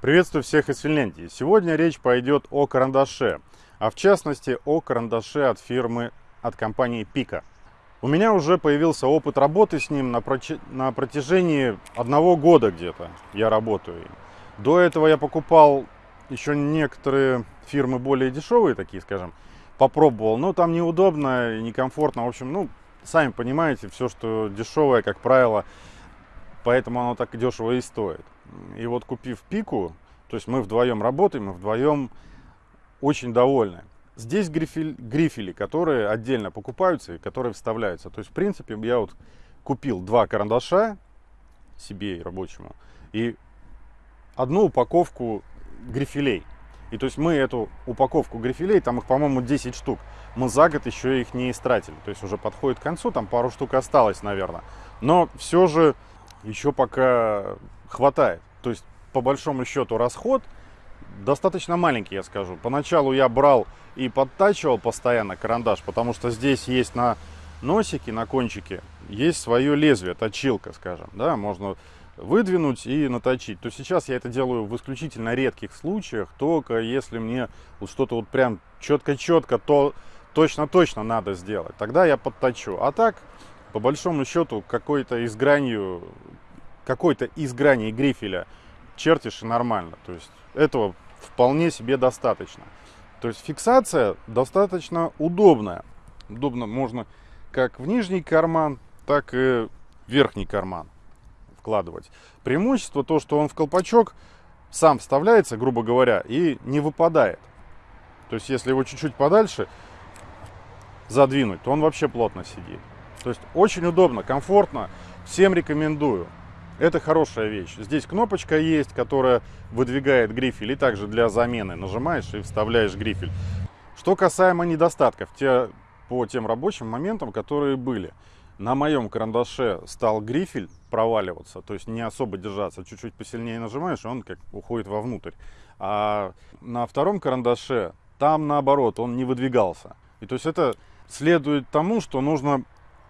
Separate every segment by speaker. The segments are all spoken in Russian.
Speaker 1: Приветствую всех из Финляндии. Сегодня речь пойдет о карандаше, а в частности о карандаше от фирмы, от компании Пика. У меня уже появился опыт работы с ним на, проч... на протяжении одного года где-то я работаю. До этого я покупал еще некоторые фирмы более дешевые, такие скажем, попробовал, но там неудобно и некомфортно. В общем, ну, сами понимаете, все, что дешевое, как правило, поэтому оно так дешево и стоит. И вот купив пику, то есть мы вдвоем работаем, мы вдвоем очень довольны. Здесь грифель, грифели, которые отдельно покупаются и которые вставляются. То есть, в принципе, я вот купил два карандаша себе и рабочему и одну упаковку грифелей. И то есть мы эту упаковку грифелей, там их, по-моему, 10 штук, мы за год еще их не истратили. То есть уже подходит к концу, там пару штук осталось, наверное. Но все же еще пока хватает. То есть, по большому счету, расход достаточно маленький, я скажу. Поначалу я брал и подтачивал постоянно карандаш, потому что здесь есть на носике, на кончике, есть свое лезвие, точилка, скажем. Да, можно выдвинуть и наточить. То сейчас я это делаю в исключительно редких случаях, только если мне вот что-то вот прям четко-четко, то точно-точно надо сделать. Тогда я подточу. А так, по большому счету, какой-то из гранью, какой-то из граней грифеля чертишь и нормально. То есть этого вполне себе достаточно. То есть фиксация достаточно удобная. Удобно можно как в нижний карман, так и в верхний карман вкладывать. Преимущество то, что он в колпачок сам вставляется, грубо говоря, и не выпадает. То есть, если его чуть-чуть подальше задвинуть, то он вообще плотно сидит. То есть, очень удобно, комфортно. Всем рекомендую. Это хорошая вещь. Здесь кнопочка есть, которая выдвигает грифель. И также для замены нажимаешь и вставляешь грифель. Что касаемо недостатков, те, по тем рабочим моментам, которые были. На моем карандаше стал грифель проваливаться, то есть не особо держаться. Чуть-чуть посильнее нажимаешь, и он как уходит вовнутрь. А на втором карандаше там наоборот, он не выдвигался. И то есть это следует тому, что нужно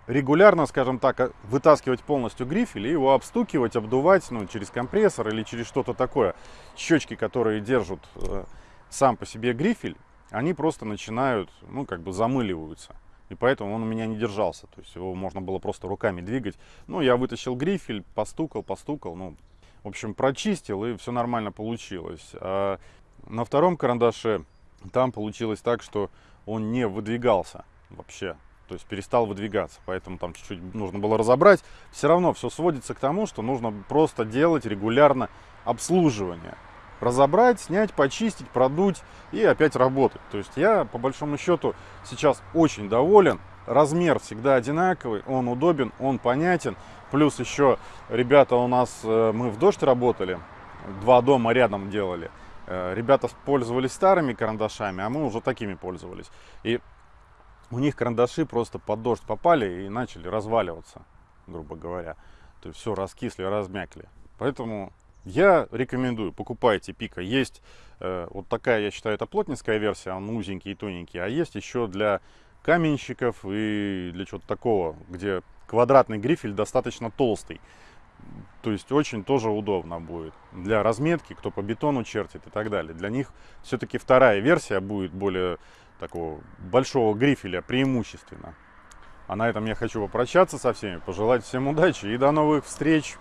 Speaker 1: регулярно, скажем так, вытаскивать полностью грифель и его обстукивать, обдувать ну, через компрессор или через что-то такое. Щечки, которые держат э, сам по себе грифель, они просто начинают, ну, как бы замыливаются. И поэтому он у меня не держался. То есть его можно было просто руками двигать. Ну, я вытащил грифель, постукал, постукал. Ну, в общем, прочистил, и все нормально получилось. А на втором карандаше там получилось так, что он не выдвигался вообще. То есть перестал выдвигаться, поэтому там чуть-чуть нужно было разобрать. Все равно все сводится к тому, что нужно просто делать регулярно обслуживание разобрать, снять, почистить, продуть и опять работать. То есть я, по большому счету, сейчас очень доволен. Размер всегда одинаковый, он удобен, он понятен. Плюс еще ребята у нас, э, мы в дождь работали, два дома рядом делали. Э, ребята пользовались старыми карандашами, а мы уже такими пользовались. И у них карандаши просто под дождь попали и начали разваливаться, грубо говоря. То есть все раскисли, размякли. Поэтому я рекомендую, покупайте пика. Есть э, вот такая, я считаю, это плотницкая версия, он узенький и тоненький. А есть еще для каменщиков и для чего-то такого, где квадратный грифель достаточно толстый. То есть очень тоже удобно будет для разметки, кто по бетону чертит и так далее. Для них все-таки вторая версия будет более такого большого грифеля преимущественно. А на этом я хочу попрощаться со всеми, пожелать всем удачи и до новых встреч!